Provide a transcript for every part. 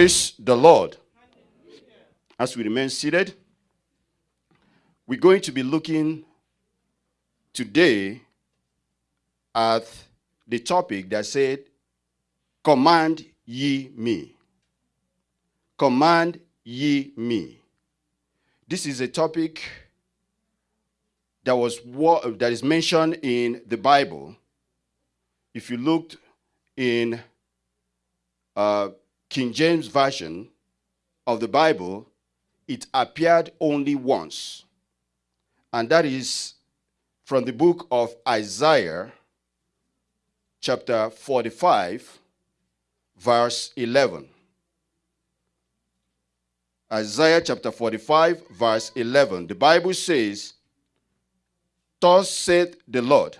Praise the Lord. As we remain seated, we're going to be looking today at the topic that said, Command ye me. Command ye me. This is a topic that was that is mentioned in the Bible. If you looked in uh, King James Version of the Bible, it appeared only once. And that is from the book of Isaiah, chapter 45, verse 11. Isaiah chapter 45, verse 11. The Bible says, Thus saith the Lord,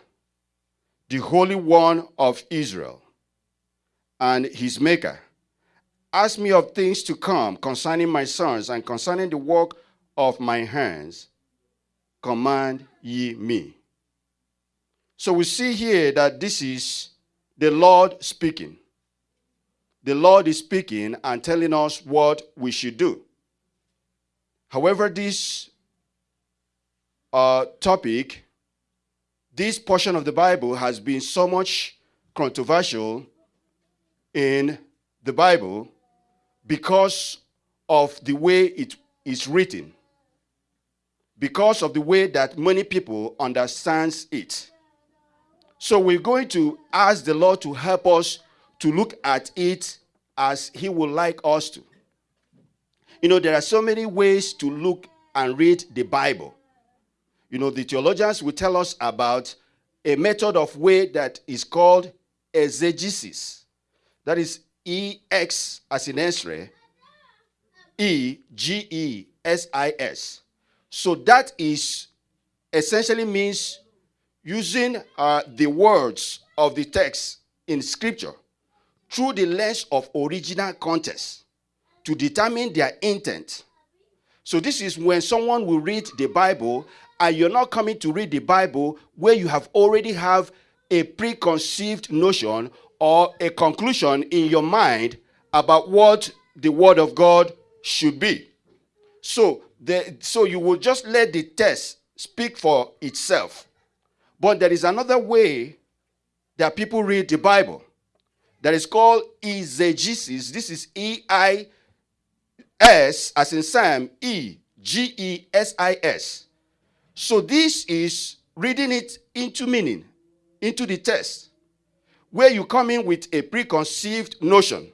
the Holy One of Israel, and his Maker. Ask me of things to come concerning my sons and concerning the work of my hands. Command ye me. So we see here that this is the Lord speaking. The Lord is speaking and telling us what we should do. However, this uh, topic this portion of the Bible has been so much controversial in the Bible because of the way it is written, because of the way that many people understands it. So we're going to ask the Lord to help us to look at it as he would like us to. You know, there are so many ways to look and read the Bible. You know, the theologians will tell us about a method of way that is called exegesis. That is E X as in X-ray, E G E S I S. So that is essentially means using uh, the words of the text in scripture through the lens of original context to determine their intent. So this is when someone will read the Bible and you're not coming to read the Bible where you have already have a preconceived notion or a conclusion in your mind about what the word of God should be. So, the, so you will just let the text speak for itself. But there is another way that people read the Bible that is called eisegesis. This is E I S as in Sam, E G E S I S. So this is reading it into meaning, into the text, where you come in with a preconceived notion.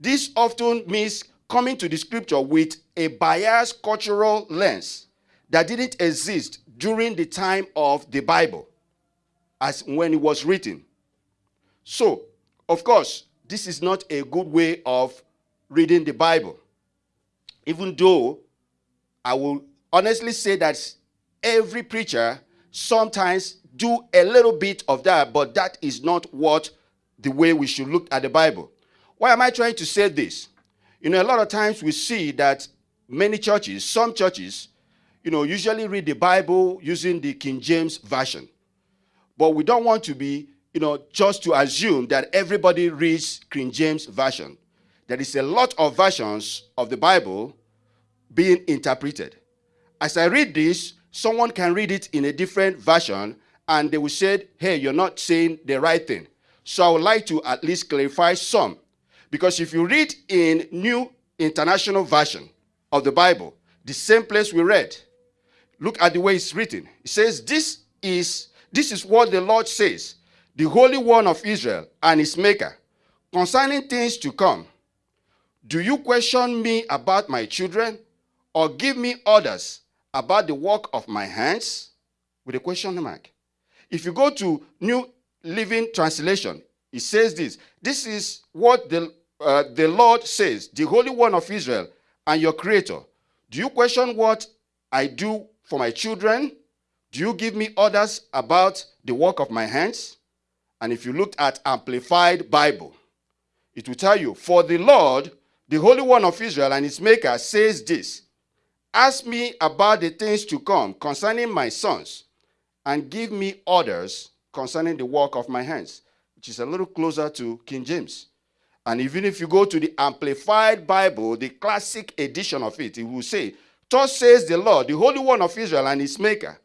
This often means coming to the scripture with a biased cultural lens that didn't exist during the time of the Bible, as when it was written. So, of course, this is not a good way of reading the Bible. Even though I will honestly say that every preacher sometimes do a little bit of that, but that is not what the way we should look at the Bible. Why am I trying to say this? You know, a lot of times we see that many churches, some churches, you know, usually read the Bible using the King James Version. But we don't want to be, you know, just to assume that everybody reads King James Version. There is a lot of versions of the Bible being interpreted. As I read this, someone can read it in a different version and they will say, hey, you're not saying the right thing. So I would like to at least clarify some. Because if you read in New International Version of the Bible, the same place we read, look at the way it's written. It says, this is, this is what the Lord says, the Holy One of Israel and his Maker, concerning things to come. Do you question me about my children or give me orders about the work of my hands? With a question mark. If you go to New Living Translation, it says this. This is what the, uh, the Lord says, the Holy One of Israel and your Creator. Do you question what I do for my children? Do you give me orders about the work of my hands? And if you look at Amplified Bible, it will tell you, For the Lord, the Holy One of Israel and his Maker, says this Ask me about the things to come concerning my sons, and give me orders concerning the work of my hands, which is a little closer to King James. And even if you go to the Amplified Bible, the classic edition of it, it will say, Thus says the Lord, the Holy One of Israel and his Maker.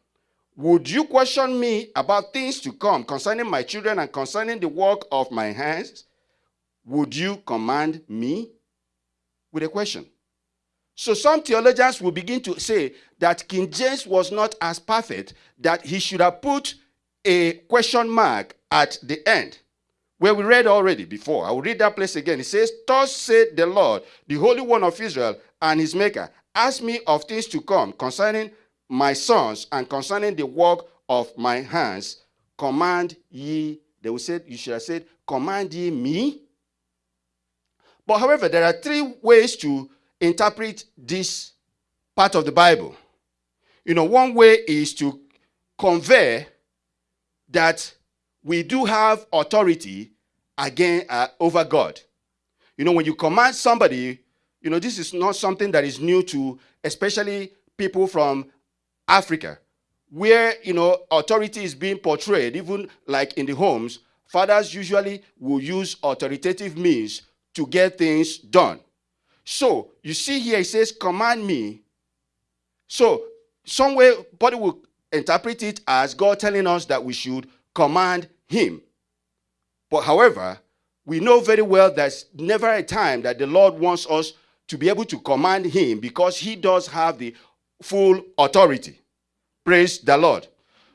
Would you question me about things to come concerning my children and concerning the work of my hands? Would you command me? With a question. So some theologians will begin to say that King James was not as perfect, that he should have put a question mark at the end where we read already before. I will read that place again. It says, Thus said the Lord, the Holy One of Israel and his Maker, ask me of things to come concerning my sons and concerning the work of my hands. Command ye, they will say, you should have said, Command ye me. But however, there are three ways to interpret this part of the Bible. You know, one way is to convey that we do have authority again uh, over God. You know, when you command somebody, you know, this is not something that is new to especially people from Africa, where, you know, authority is being portrayed, even like in the homes, fathers usually will use authoritative means to get things done. So, you see here, it says, command me. So, some somewhere, body will interpret it as God telling us that we should command him. But however, we know very well there's never a time that the Lord wants us to be able to command him because he does have the full authority. Praise the Lord.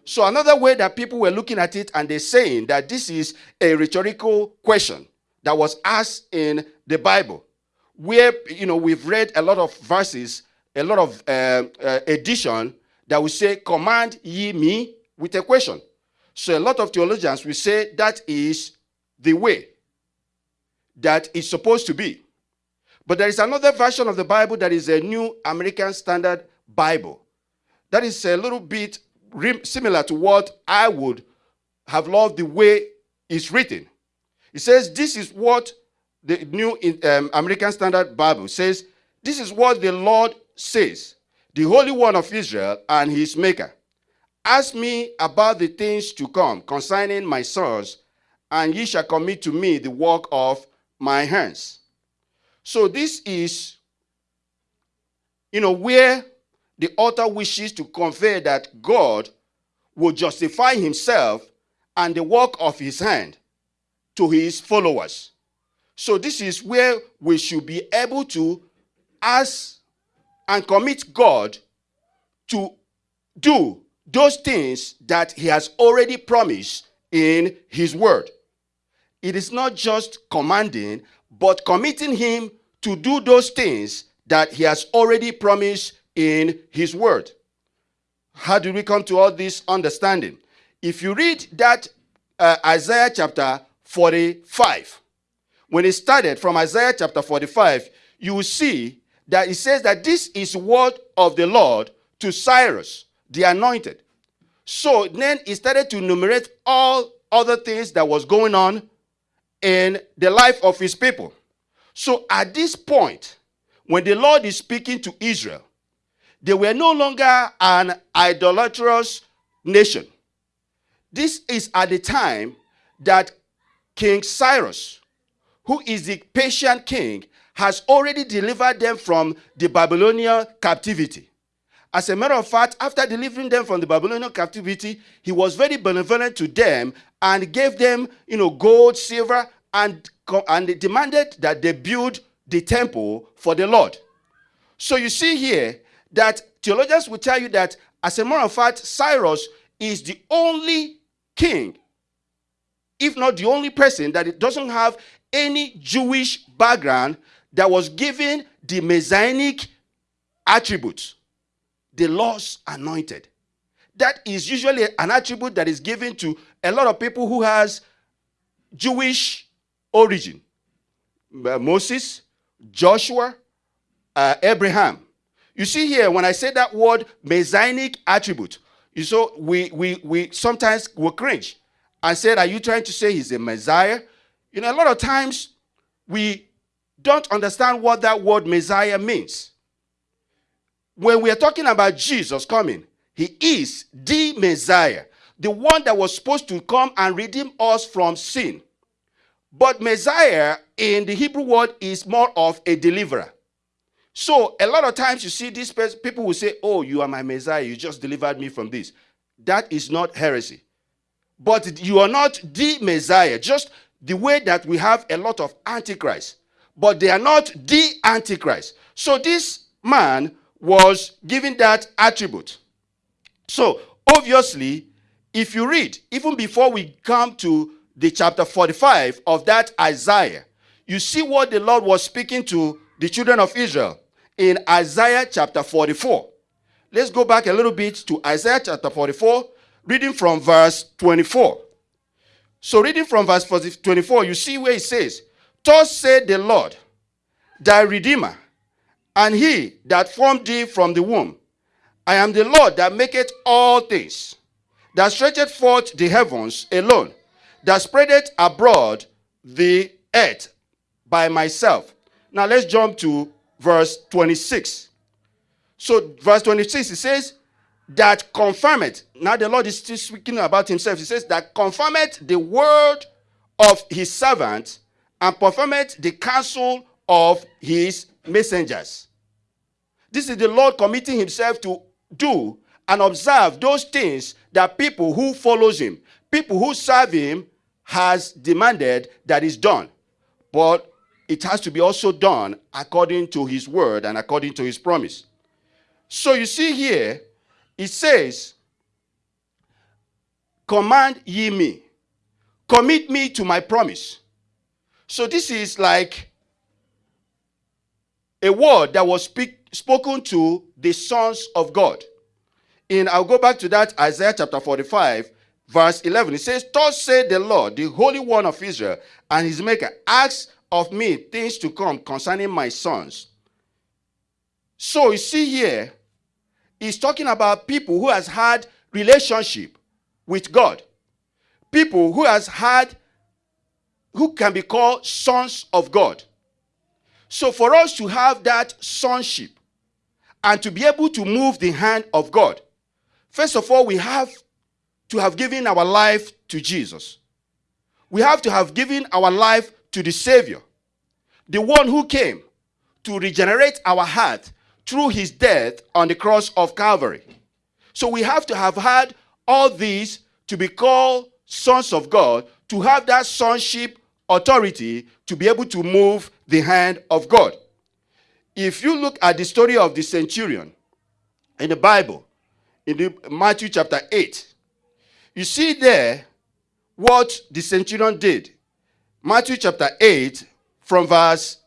So another way that people were looking at it and they're saying that this is a rhetorical question that was asked in the Bible, where you know we've read a lot of verses, a lot of uh, uh, edition that will say, "Command ye me," with a question. So a lot of theologians will say that is the way that it's supposed to be. But there is another version of the Bible that is a New American Standard Bible. That is a little bit similar to what I would have loved the way it's written. It says, This is what the New um, American Standard Bible says. This is what the Lord says, the Holy One of Israel and his Maker. Ask me about the things to come concerning my sons, and ye shall commit to me the work of my hands. So this is, you know, where the author wishes to convey that God will justify himself and the work of his hand to his followers. So this is where we should be able to ask and commit God to do those things that he has already promised in his word. It is not just commanding, but committing him to do those things that he has already promised in his word. How do we come to all this understanding? If you read that uh, Isaiah chapter 45, when it started from Isaiah chapter 45, you will see that it says that this is word of the Lord to Cyrus, the anointed. So then he started to enumerate all other things that was going on in the life of his people. So at this point, when the Lord is speaking to Israel, they were no longer an idolatrous nation. This is at the time that King Cyrus, who is the patient king, has already delivered them from the Babylonian captivity. As a matter of fact, after delivering them from the Babylonian captivity, he was very benevolent to them and gave them, you know, gold, silver, and, and demanded that they build the temple for the Lord. So you see here that theologians will tell you that, as a matter of fact, Cyrus is the only king, if not the only person, that it doesn't have any Jewish background that was given the messianic attributes the Lord's anointed. That is usually an attribute that is given to a lot of people who has Jewish origin. Uh, Moses, Joshua, uh, Abraham. You see here, when I say that word messianic attribute, you so we, we, we sometimes will cringe and said, are you trying to say he's a Messiah? You know, a lot of times we don't understand what that word Messiah means when we are talking about Jesus coming, he is the Messiah, the one that was supposed to come and redeem us from sin. But Messiah in the Hebrew word is more of a deliverer. So a lot of times you see these people will say, Oh, you are my Messiah, you just delivered me from this. That is not heresy. But you are not the Messiah, just the way that we have a lot of antichrist. But they are not the antichrist. So this man was given that attribute. So obviously, if you read, even before we come to the chapter 45 of that Isaiah, you see what the Lord was speaking to the children of Israel in Isaiah chapter 44. Let's go back a little bit to Isaiah chapter 44, reading from verse 24. So, reading from verse 24, you see where it says, Thus said the Lord, thy Redeemer, and he that formed thee from the womb. I am the Lord that maketh all things, that stretcheth forth the heavens alone, that spreadeth abroad the earth by myself. Now let's jump to verse 26. So, verse 26, it says, That confirmeth. Now the Lord is still speaking about himself. He says, That confirmeth the word of his servant and performeth the counsel of his messengers. This is the Lord committing himself to do and observe those things that people who follows him, people who serve him has demanded that is done. But it has to be also done according to his word and according to his promise. So you see here, it says, Command ye me, commit me to my promise. So this is like a word that was speak, spoken to the sons of God. And I'll go back to that Isaiah chapter 45, verse 11. It says, Thus said the Lord, the Holy One of Israel, and his maker, ask of me things to come concerning my sons. So you see here, he's talking about people who has had relationship with God. People who has had who can be called sons of God. So for us to have that sonship and to be able to move the hand of God, first of all, we have to have given our life to Jesus. We have to have given our life to the Savior, the one who came to regenerate our heart through his death on the cross of Calvary. So we have to have had all these to be called sons of God, to have that sonship authority to be able to move the hand of God. If you look at the story of the centurion in the Bible, in the Matthew chapter 8, you see there what the centurion did. Matthew chapter 8, from verse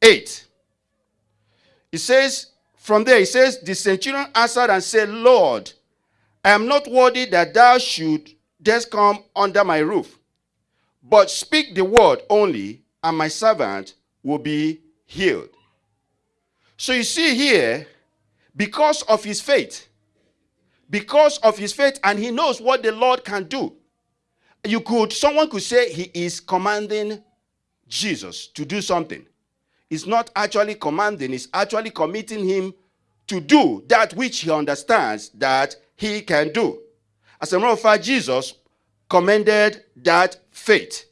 8. It says, from there, he says, The centurion answered and said, Lord, I am not worthy that thou should just come under my roof. But speak the word only, and my servant will be healed. So you see here, because of his faith, because of his faith, and he knows what the Lord can do. You could, someone could say he is commanding Jesus to do something. It's not actually commanding, is actually committing him to do that which he understands that he can do. As a matter of fact, Jesus commended that faith.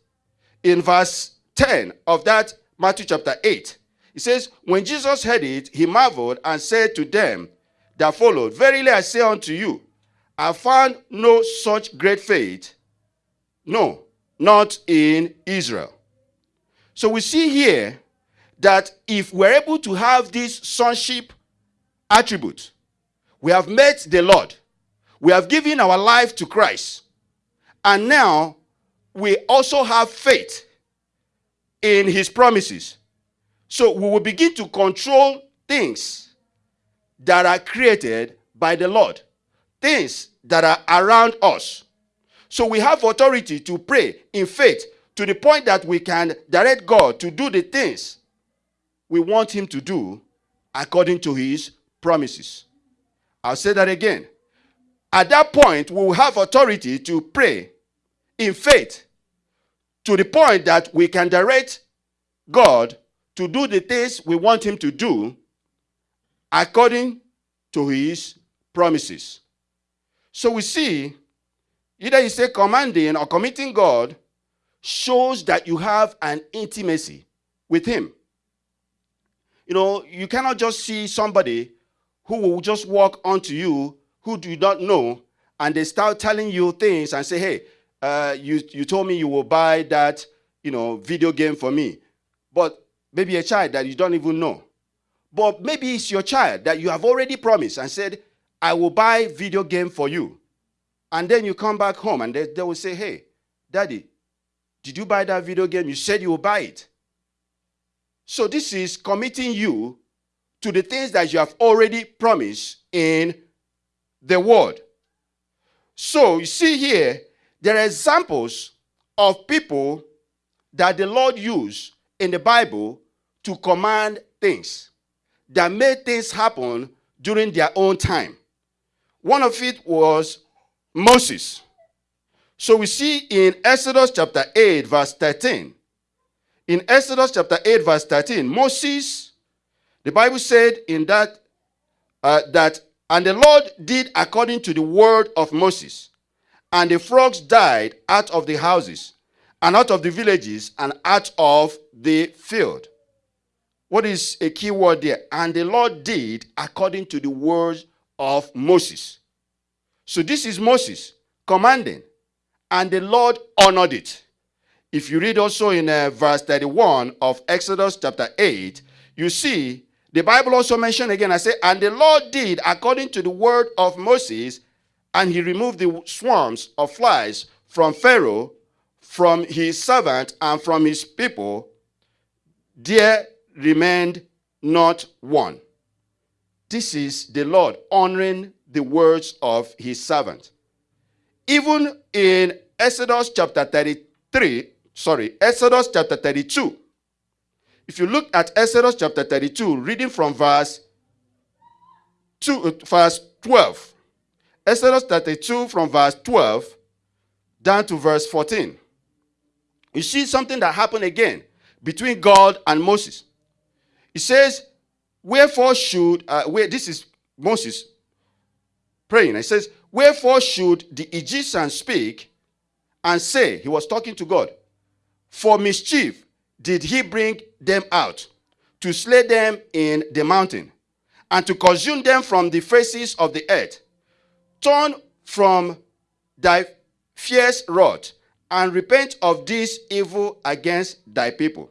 In verse 10 of that Matthew chapter 8, he says, When Jesus heard it, he marveled and said to them that followed, Verily I say unto you, I found no such great faith, no, not in Israel. So we see here that if we're able to have this sonship attribute, we have met the Lord, we have given our life to Christ, and now we also have faith in his promises. So we will begin to control things that are created by the Lord, things that are around us. So we have authority to pray in faith to the point that we can direct God to do the things we want him to do according to his promises. I'll say that again. At that point, we will have authority to pray in faith to the point that we can direct God to do the things we want him to do according to his promises. So we see either you say commanding or committing God shows that you have an intimacy with him. You know, you cannot just see somebody who will just walk onto you who do not know and they start telling you things and say, hey, uh, you, you told me you will buy that, you know, video game for me. But maybe a child that you don't even know. But maybe it's your child that you have already promised and said, I will buy video game for you. And then you come back home and they, they will say, hey, daddy, did you buy that video game? You said you will buy it. So this is committing you to the things that you have already promised in the word. So you see here, there are examples of people that the Lord used in the Bible to command things that made things happen during their own time. One of it was Moses. So we see in Exodus chapter 8, verse 13. In Exodus chapter 8, verse 13, Moses, the Bible said in that, uh, that, and the Lord did according to the word of Moses, and the frogs died out of the houses, and out of the villages, and out of the field. What is a key word there? And the Lord did according to the words of Moses. So this is Moses commanding, and the Lord honored it. If you read also in uh, verse 31 of Exodus chapter 8, you see the Bible also mentioned again, I say, and the Lord did according to the word of Moses, and he removed the swarms of flies from Pharaoh, from his servant, and from his people. There remained not one. This is the Lord honoring the words of his servant. Even in Exodus chapter 33, sorry, Exodus chapter 32. If you look at Exodus chapter 32, reading from verse 2, uh, verse 12. Exodus 32 from verse 12 down to verse 14. You see something that happened again between God and Moses. He says, Wherefore should, uh, where, this is Moses praying. He says, Wherefore should the Egyptians speak and say, He was talking to God, for mischief did he bring them out, to slay them in the mountain, and to consume them from the faces of the earth. Turn from thy fierce wrath, and repent of this evil against thy people.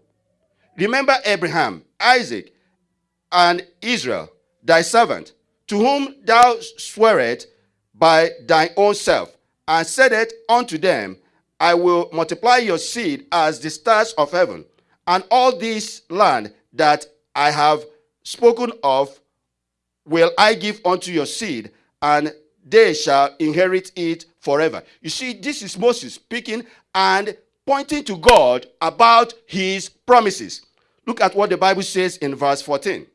Remember Abraham, Isaac, and Israel, thy servant, to whom thou swearest by thy own self, and said it unto them, I will multiply your seed as the stars of heaven, and all this land that I have spoken of will I give unto your seed, and they shall inherit it forever. You see, this is Moses speaking and pointing to God about his promises. Look at what the Bible says in verse 14.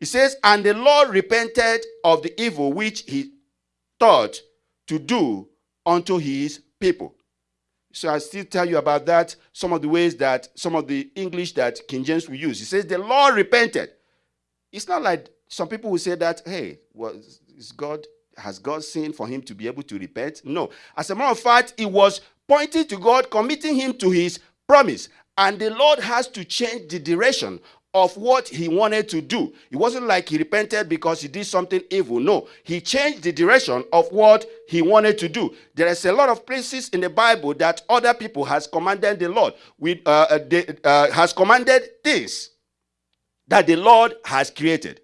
It says, And the Lord repented of the evil which he thought to do unto his people. So I still tell you about that, some of the ways that, some of the English that King James will use. He says, the Lord repented. It's not like some people will say that, hey, is God, has God sinned for him to be able to repent? No. As a matter of fact, it was pointing to God, committing him to his promise. And the Lord has to change the direction of what he wanted to do. It wasn't like he repented because he did something evil. No, he changed the direction of what he wanted to do. There is a lot of places in the Bible that other people has commanded the Lord. We, uh, uh uh, has commanded things that the Lord has created.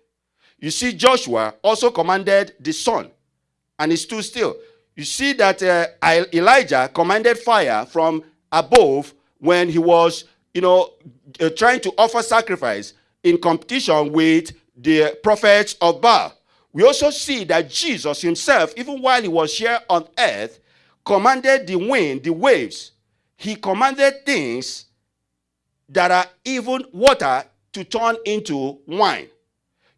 You see, Joshua also commanded the sun, and he stood still. You see that uh, Elijah commanded fire from above when he was you know, uh, trying to offer sacrifice in competition with the prophets of Baal. We also see that Jesus himself, even while he was here on earth, commanded the wind, the waves. He commanded things that are even water to turn into wine.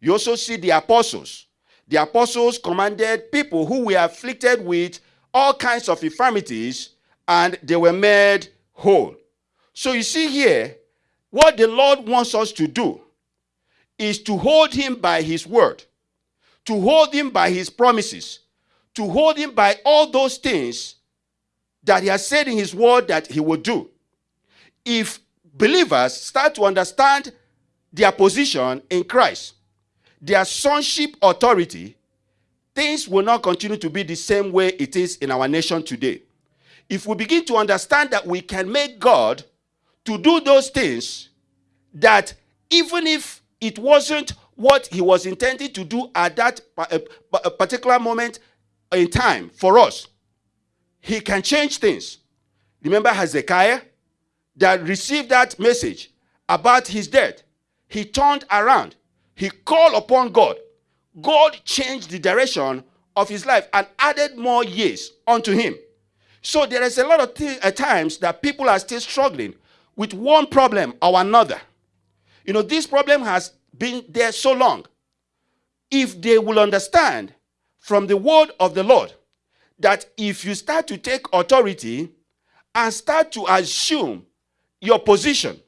You also see the apostles. The apostles commanded people who were afflicted with all kinds of infirmities and they were made whole. So you see here, what the Lord wants us to do is to hold him by his word, to hold him by his promises, to hold him by all those things that he has said in his word that he will do. if believers start to understand their position in Christ, their sonship authority, things will not continue to be the same way it is in our nation today. If we begin to understand that we can make God to do those things that even if it wasn't what he was intended to do at that uh, uh, uh, particular moment in time for us, he can change things. Remember Hezekiah that received that message about his death. He turned around. He called upon God. God changed the direction of his life and added more years unto him. So there is a lot of uh, times that people are still struggling with one problem or another. You know, this problem has been there so long. If they will understand from the word of the Lord that if you start to take authority and start to assume your position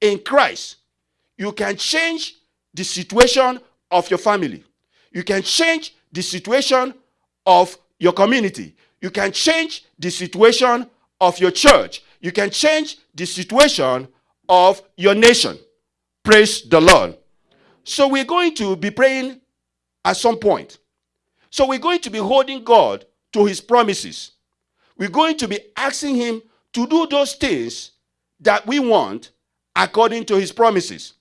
in Christ, you can change the situation of your family. You can change the situation of your community. You can change the situation of your church. You can change the situation of your nation. Praise the Lord. So we're going to be praying at some point. So we're going to be holding God to his promises. We're going to be asking him to do those things that we want according to his promises.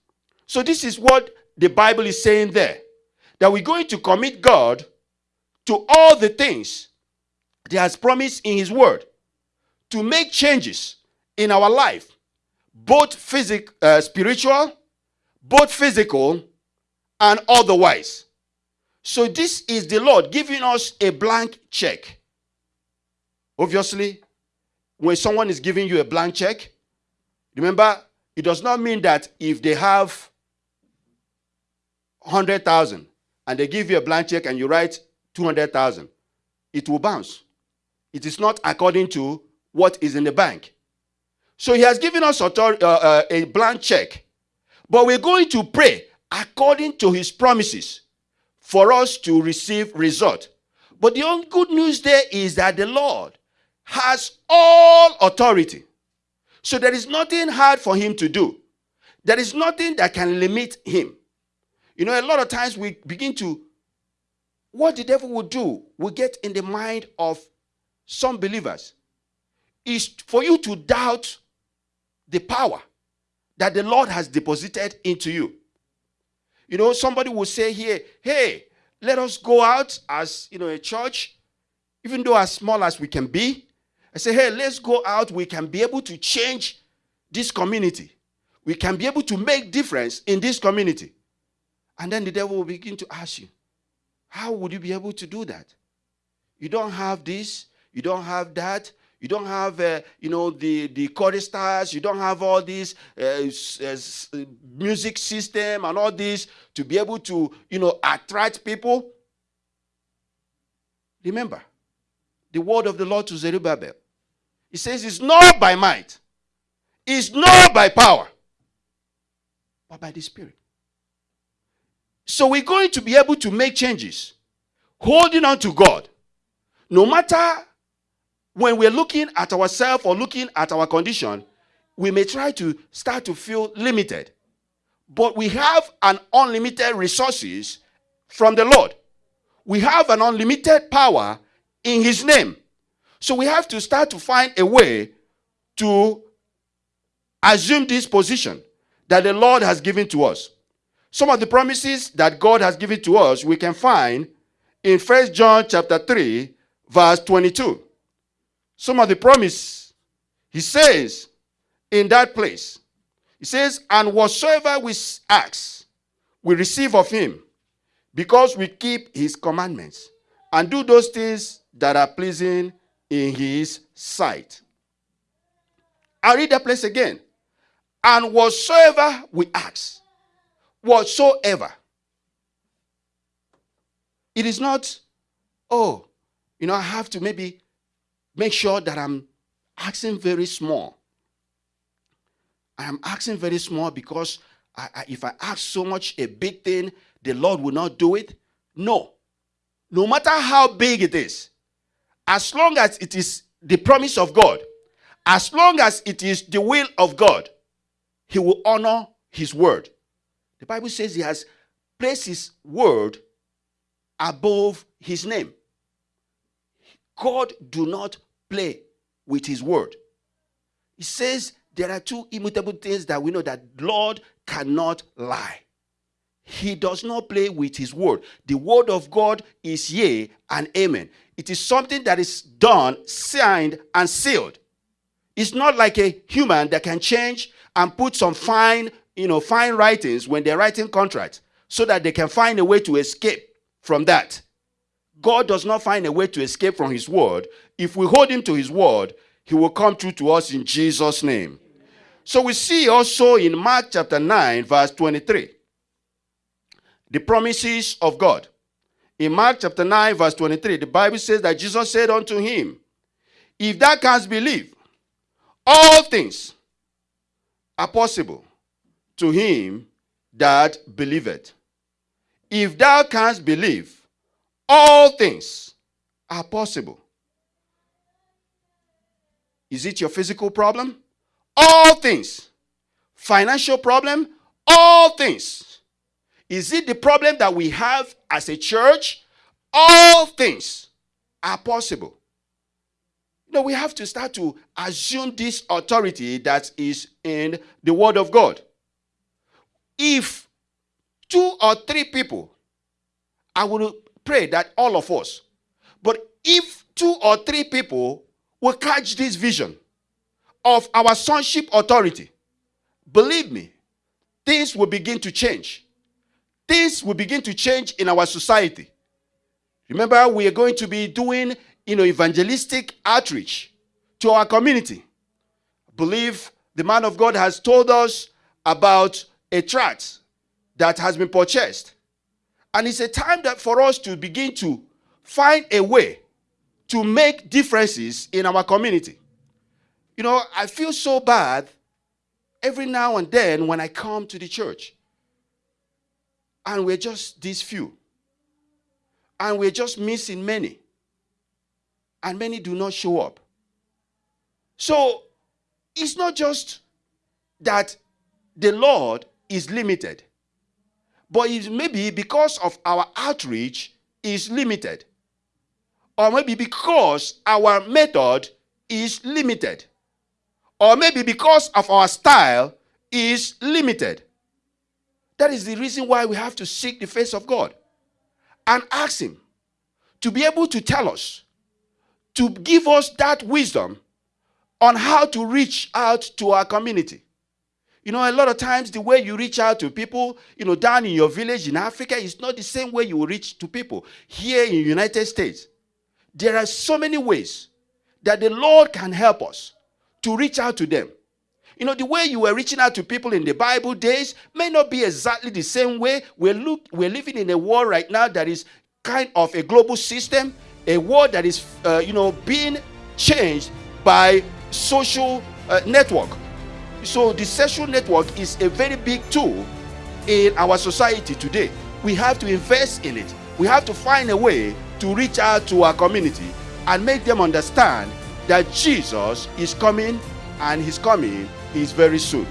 So this is what the Bible is saying there. That we're going to commit God to all the things he has promised in his word to make changes in our life, both physical, uh, spiritual, both physical, and otherwise. So this is the Lord giving us a blank check. Obviously, when someone is giving you a blank check, remember, it does not mean that if they have 100,000 and they give you a blank check and you write 200,000, it will bounce. It is not according to what is in the bank. So he has given us uh, uh, a blank check. But we're going to pray according to his promises for us to receive result. But the only good news there is that the Lord has all authority. So there is nothing hard for him to do. There is nothing that can limit him. You know, a lot of times we begin to, what the devil will do, we get in the mind of some believers is for you to doubt the power that the Lord has deposited into you. You know, somebody will say here, hey, let us go out as, you know, a church, even though as small as we can be. I say, hey, let's go out. We can be able to change this community. We can be able to make difference in this community. And then the devil will begin to ask you, how would you be able to do that? You don't have this, you don't have that. You don't have, uh, you know, the, the choristers. You don't have all this uh, uh, music system and all this to be able to, you know, attract people. Remember, the word of the Lord to Zerubbabel. He says, it's not by might. It's not by power. But by the Spirit. So we're going to be able to make changes. Holding on to God. No matter when we're looking at ourselves or looking at our condition, we may try to start to feel limited. But we have an unlimited resources from the Lord. We have an unlimited power in his name. So we have to start to find a way to assume this position that the Lord has given to us. Some of the promises that God has given to us we can find in First John chapter 3 verse 22 some of the promise. He says in that place, he says, and whatsoever we ask, we receive of him, because we keep his commandments and do those things that are pleasing in his sight. I read that place again. And whatsoever we ask, whatsoever. It is not, oh, you know, I have to maybe make sure that I'm asking very small. I am asking very small because I, I, if I ask so much a big thing, the Lord will not do it. No. No matter how big it is, as long as it is the promise of God, As long as it is the will of God, he will honor his word. The Bible says he has placed his word above his name. God do not play with his word. He says there are two immutable things that we know that Lord cannot lie. He does not play with his word. The word of God is yea and amen. It is something that is done, signed, and sealed. It's not like a human that can change and put some fine, you know, fine writings when they're writing contracts so that they can find a way to escape from that. God does not find a way to escape from his word. If we hold him to his word, he will come true to us in Jesus' name. So we see also in Mark chapter 9, verse 23, the promises of God. In Mark chapter 9, verse 23, the Bible says that Jesus said unto him, If thou canst believe, all things are possible to him that believeth. If thou canst believe, all things are possible. Is it your physical problem? All things. Financial problem? All things. Is it the problem that we have as a church? All things are possible. Know, we have to start to assume this authority that is in the Word of God. If two or three people, I will pray that all of us, but if two or three people will catch this vision of our sonship authority, believe me, things will begin to change. Things will begin to change in our society. Remember, we are going to be doing you know, evangelistic outreach to our community. I believe the man of God has told us about a tract that has been purchased. And it's a time that for us to begin to find a way to make differences in our community. You know, I feel so bad every now and then when I come to the church. And we're just these few. And we're just missing many. And many do not show up. So it's not just that the Lord is limited, but it may be because of our outreach is limited. Or maybe because our method is limited. Or maybe because of our style is limited. That is the reason why we have to seek the face of God and ask Him to be able to tell us, to give us that wisdom on how to reach out to our community. You know, a lot of times the way you reach out to people, you know, down in your village in Africa is not the same way you reach to people here in United States. There are so many ways that the Lord can help us to reach out to them. You know, the way you were reaching out to people in the Bible days may not be exactly the same way. We're, look, we're living in a world right now that is kind of a global system, a world that is, uh, you know, being changed by social uh, network. So the social network is a very big tool in our society today. We have to invest in it. We have to find a way to reach out to our community and make them understand that Jesus is coming and his coming is very soon.